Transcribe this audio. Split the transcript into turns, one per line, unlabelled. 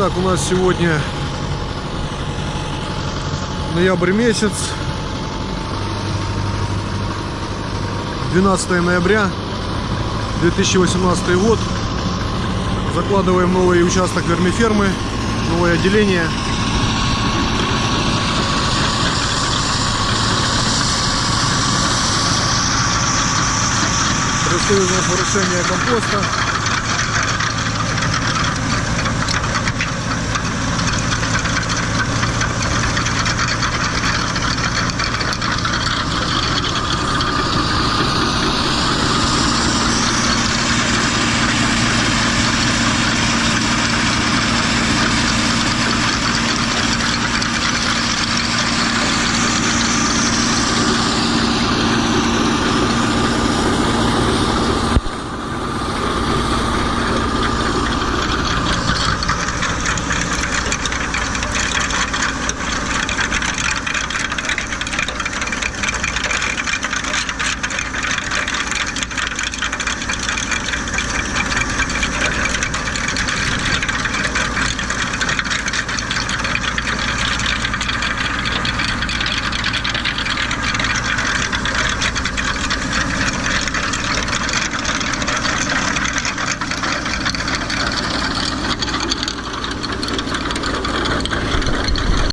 Итак, у нас сегодня ноябрь месяц, 12 ноября 2018 год. Закладываем новый участок вермифермы, новое отделение. Происходит у нас выращение компоста.